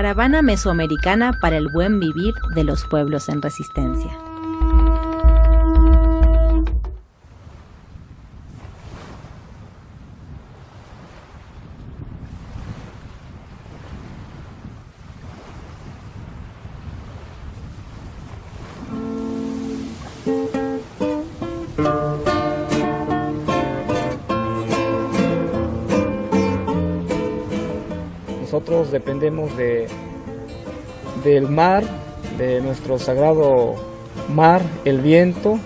Caravana Mesoamericana para el Buen Vivir de los Pueblos en Resistencia. Nosotros dependemos de, del mar, de nuestro sagrado mar, el viento,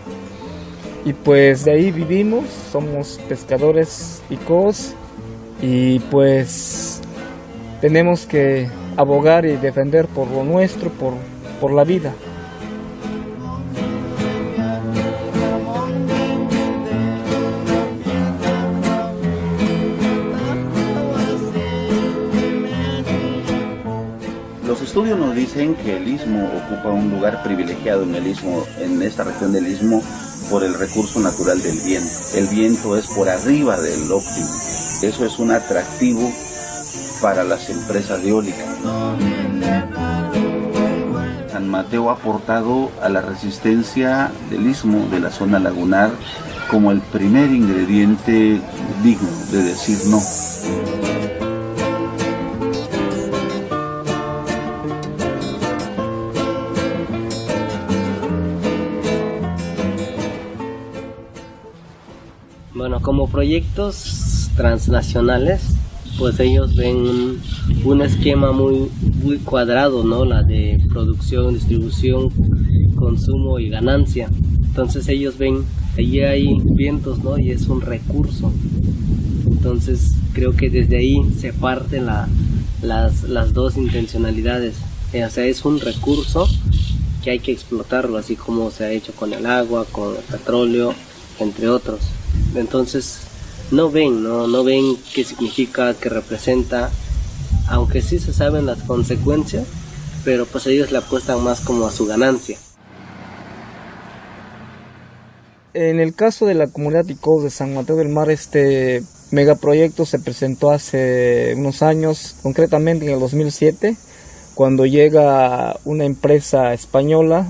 y pues de ahí vivimos, somos pescadores picos y pues tenemos que abogar y defender por lo nuestro, por, por la vida. Los estudios nos dicen que el istmo ocupa un lugar privilegiado en el istmo, en esta región del istmo, por el recurso natural del viento. El viento es por arriba del óptimo. Eso es un atractivo para las empresas eólicas. San Mateo ha aportado a la resistencia del istmo de la zona lagunar como el primer ingrediente digno de decir no. Bueno, como proyectos transnacionales, pues ellos ven un, esquema muy, muy cuadrado, ¿no? La de producción, distribución, consumo y ganancia. Entonces ellos ven, allí hay vientos, ¿no? Y es un recurso. Entonces creo que desde ahí se parten la, las, las dos intencionalidades. Eh, O sea, es un recurso que hay que explotarlo, así como se ha hecho con el agua, con el petróleo, entre otros. Entonces, no ven, no, no ven qué significa, qué representa, aunque sí se saben las consecuencias, pero pues ellos le apuestan más como a su ganancia. En el caso de la comunidad ICO de San Mateo del Mar, este megaproyecto se presentó hace unos años, concretamente en el 2007, cuando llega una empresa española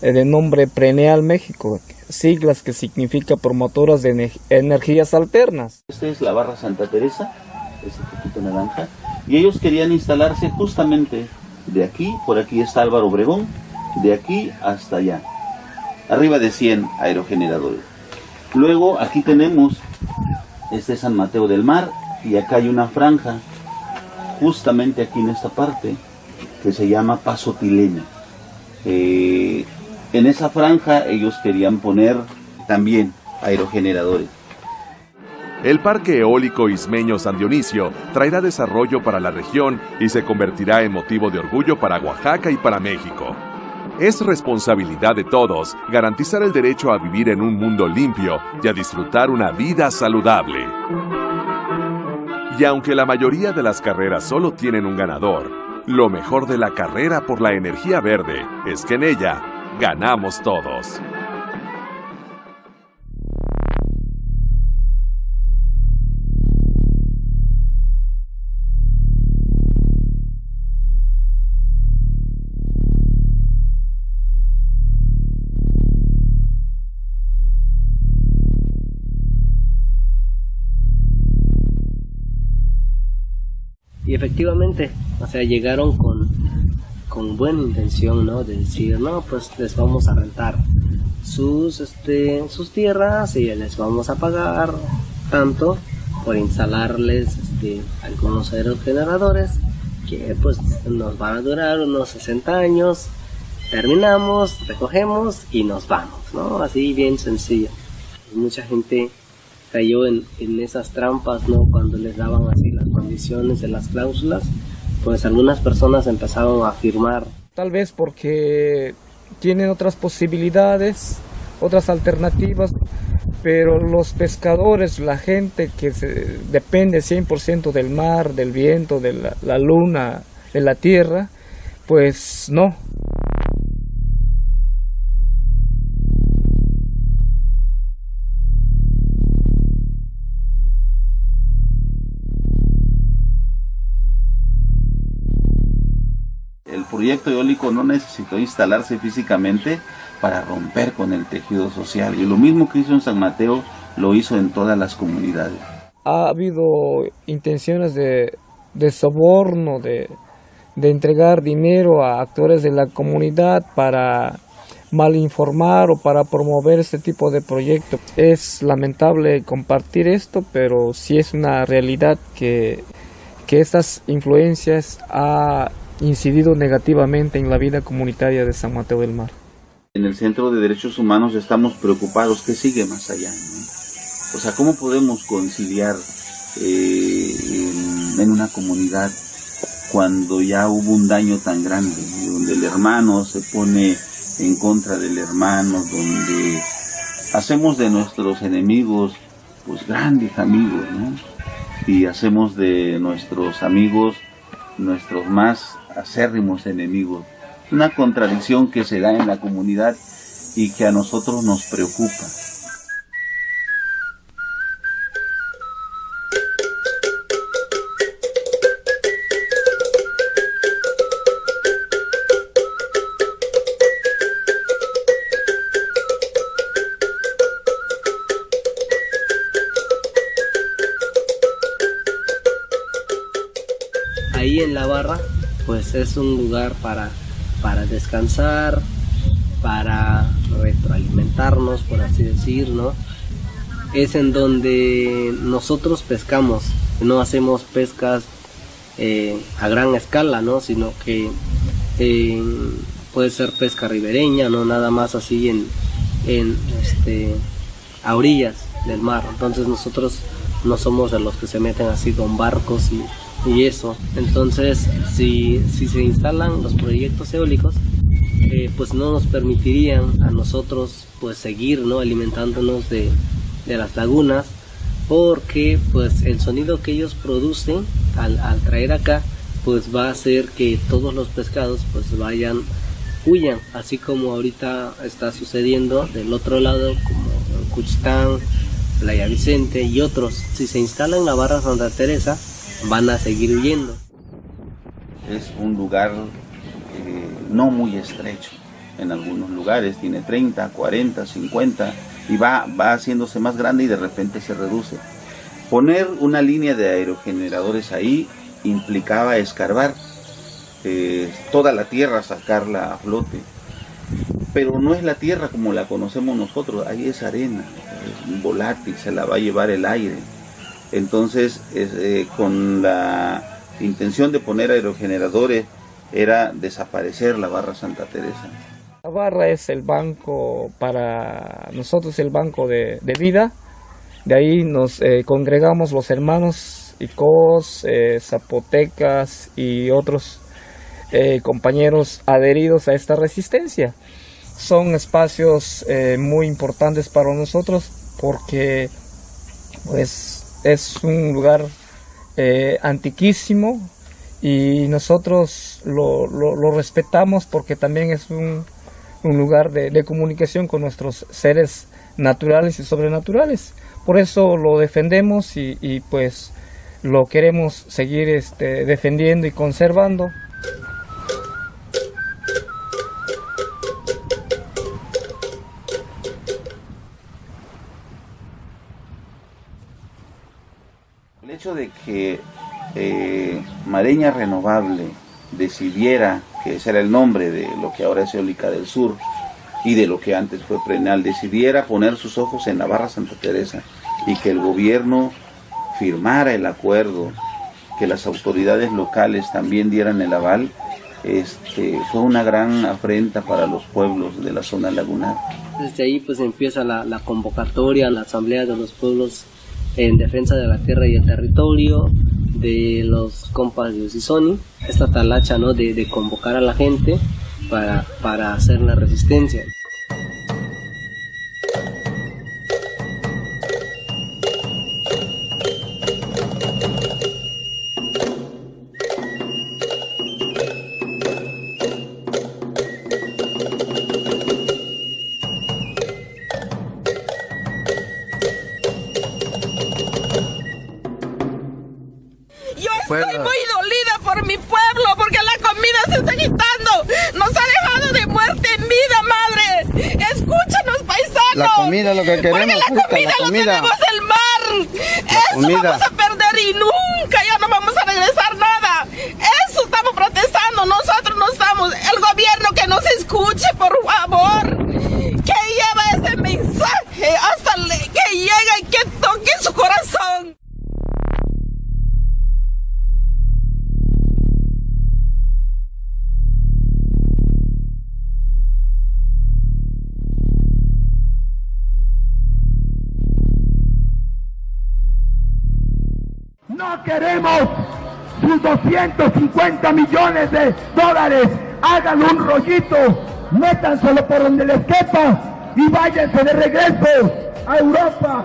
eh, de nombre Preneal México, siglas que significa promotoras de ener- energías alternas. Esta es la barra Santa Teresa, ese poquito naranja, y ellos querían instalarse justamente de aquí, por aquí está Álvaro Obregón, de aquí hasta allá, arriba de 100 aerogeneradores. Luego aquí tenemos, este es San Mateo del Mar, y acá hay una franja, justamente aquí en esta parte, que se llama Paso Tilena. Eh, en esa franja ellos querían poner también aerogeneradores. El Parque Eólico Ismeño San Dionisio traerá desarrollo para la región y se convertirá en motivo de orgullo para Oaxaca y para México. Es responsabilidad de todos garantizar el derecho a vivir en un mundo limpio y a disfrutar una vida saludable. Y aunque la mayoría de las carreras solo tienen un ganador, lo mejor de la carrera por la energía verde es que en ella ganamos todos. Y efectivamente, o sea, llegaron con, con buena intención, ¿no? De decir, no, pues les vamos a rentar sus, este, sus tierras y les vamos a pagar tanto por instalarles este, algunos aerogeneradores que pues nos van a durar unos 60 años. Terminamos, recogemos y nos vamos, ¿no? Así bien sencillo. Mucha gente cayó en, en esas trampas, ¿no? Cuando les daban así las condiciones de las cláusulas, pues algunas personas empezaron a firmar. Tal vez porque tienen otras posibilidades, otras alternativas, pero los pescadores, la gente que se, depende 100% del mar, del viento, de la, la luna, de la tierra, pues no. Proyecto eólico no necesitó instalarse físicamente para romper con el tejido social. Y lo mismo que hizo en San Mateo, lo hizo en todas las comunidades. Ha habido intenciones de, de soborno, de, de entregar dinero a actores de la comunidad para malinformar o para promover este tipo de proyectos. Es lamentable compartir esto, pero sí es una realidad que, que estas influencias ha incidido negativamente en la vida comunitaria de San Mateo del Mar. En el Centro de Derechos Humanos estamos preocupados qué sigue más allá. O sea, ¿cómo podemos conciliar eh, en, en, una comunidad cuando ya hubo un daño tan grande, donde el hermano se pone en contra del hermano, donde hacemos de nuestros enemigos pues grandes amigos, ¿no? Y hacemos de nuestros amigos nuestros más acérrimos enemigos. Una contradicción que se da en la comunidad y que a nosotros nos preocupa. Ahí en la barra pues es un lugar para, para descansar, para retroalimentarnos, por así decir, ¿no? Es en donde nosotros pescamos, no hacemos pescas eh, a gran escala, ¿no? Sino que eh, puede ser pesca ribereña, no nada más así en, en este, a orillas del mar. Entonces nosotros no somos de los que se meten así con barcos y y eso. Entonces, si, si se instalan los proyectos eólicos, eh, pues no nos permitirían a nosotros pues seguir ¿no? alimentándonos de, de, las lagunas porque pues el sonido que ellos producen al, traer acá pues va a hacer que todos los pescados pues vayan huyan así como ahorita está sucediendo del otro lado como Cuchitán Playa Vicente y otros si se instala en la barra Santa Teresa van a seguir huyendo. Es un lugar eh, no muy estrecho. En algunos lugares tiene 30, 40, 50 y va, va haciéndose más grande y de repente se reduce. Poner una línea de aerogeneradores ahí implicaba escarbar eh, toda la tierra, sacarla a flote. Pero no es la tierra como la conocemos nosotros, ahí es arena, es volátil, se la va a llevar el aire. Entonces, eh, con la intención de poner aerogeneradores, era desaparecer la barra Santa Teresa. La barra es el banco para nosotros, el banco de, vida. De ahí nos eh, congregamos los hermanos Icos, eh, Zapotecas y otros compañeros adheridos a esta resistencia. Son espacios muy importantes para nosotros porque pues es un lugar eh, antiquísimo y nosotros lo, lo, lo, respetamos porque también es un, un lugar de, de, comunicación con nuestros seres naturales y sobrenaturales. Por eso lo defendemos y, y pues lo queremos seguir este, defendiendo y conservando. El hecho de que eh, Mareña Renovable decidiera, que ese era el nombre de lo que ahora es Eólica del Sur y de lo que antes fue Prenal, decidiera poner sus ojos en la barra Santa Teresa y que el gobierno firmara el acuerdo, que las autoridades locales también dieran el aval, este, fue una gran afrenta para los pueblos de la zona lagunar. Desde ahí pues empieza la convocatoria, la asamblea de los pueblos en defensa de la tierra y el territorio, de los compas de Usisoni, esta talacha ¿no? de, de convocar a la gente para, para hacer la resistencia. Comida, lo que queremos. Porque la comida, la comida. lo tenemos el mar. Eso vamos a 150 millones de dólares, hagan un rollito, métanselo por donde les quepa y váyanse de regreso a Europa.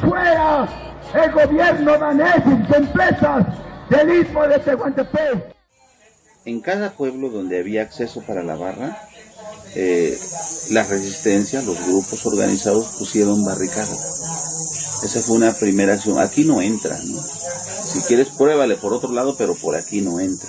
Fuera el gobierno danés y sus empresas del Istmo de Tehuantepec. En cada pueblo donde había acceso para la barra, eh, la resistencia, los grupos organizados pusieron barricadas. Esa fue una primera acción. Aquí no entran, ¿no? Si quieres, pruébale por otro lado, pero por aquí no entra.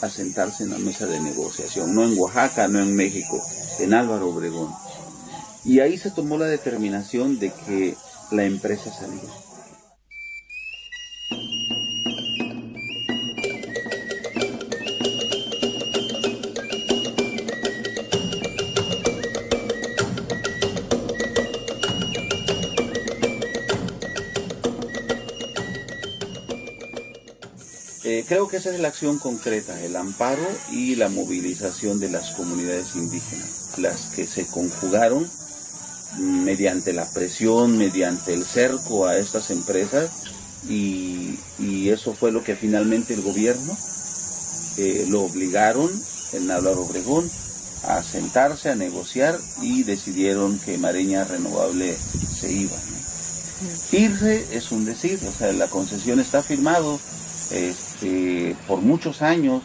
a sentarse en la mesa de negociación, no en Oaxaca, no en México, en Álvaro Obregón. Y ahí se tomó la determinación de que la empresa saliera. Creo que esa es la acción concreta, el amparo y la movilización de las comunidades indígenas, las que se conjugaron mediante la presión, mediante el cerco a estas empresas y, eso fue lo que finalmente el gobierno eh, lo obligaron en Álvaro Obregón a sentarse, a negociar y decidieron que Mareña Renovable se iba. Irse es un decir, o sea, la concesión está firmado, este, por muchos años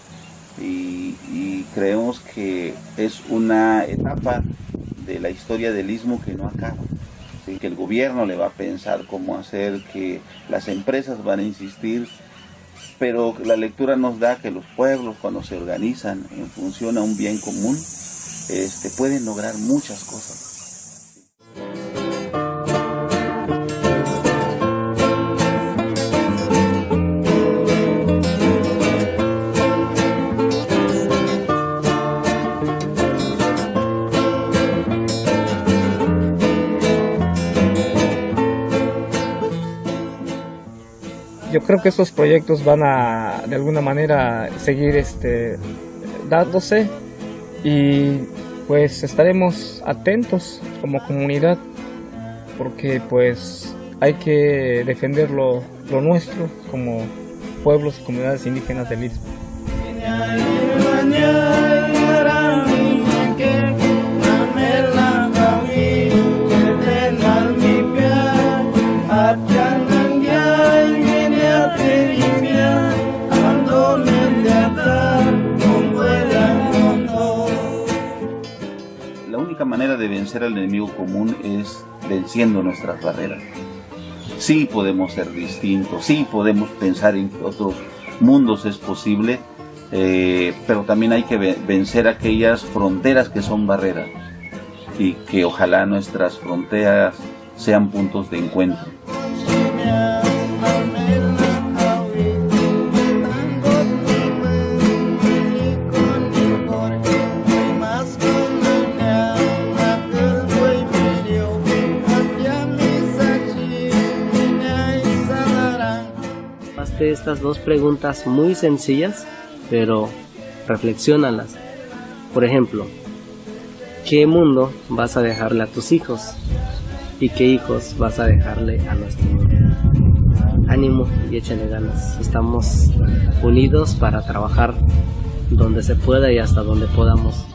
y, creemos que es una etapa de la historia del istmo que no acaba. que el gobierno le va a pensar cómo hacer, que las empresas van a insistir, pero la lectura nos da que los pueblos cuando se organizan en función a un bien común, este, pueden lograr muchas cosas. Yo creo que estos proyectos van a de alguna manera seguir este dándose y pues estaremos atentos como comunidad porque pues hay que defender lo, nuestro como pueblos y comunidades indígenas del Istmo. Manera de vencer al enemigo común es venciendo nuestras barreras. Sí podemos ser distintos, sí podemos pensar en que otros mundos es posible, eh, pero también hay que vencer aquellas fronteras que son barreras y que ojalá nuestras fronteras sean puntos de encuentro. Estas dos preguntas muy sencillas, pero reflexionalas. Por ejemplo, ¿qué mundo vas a dejarle a tus hijos? ¿Y qué hijos vas a dejarle a nuestro mundo? Ánimo y échale ganas. Estamos unidos para trabajar donde se pueda y hasta donde podamos.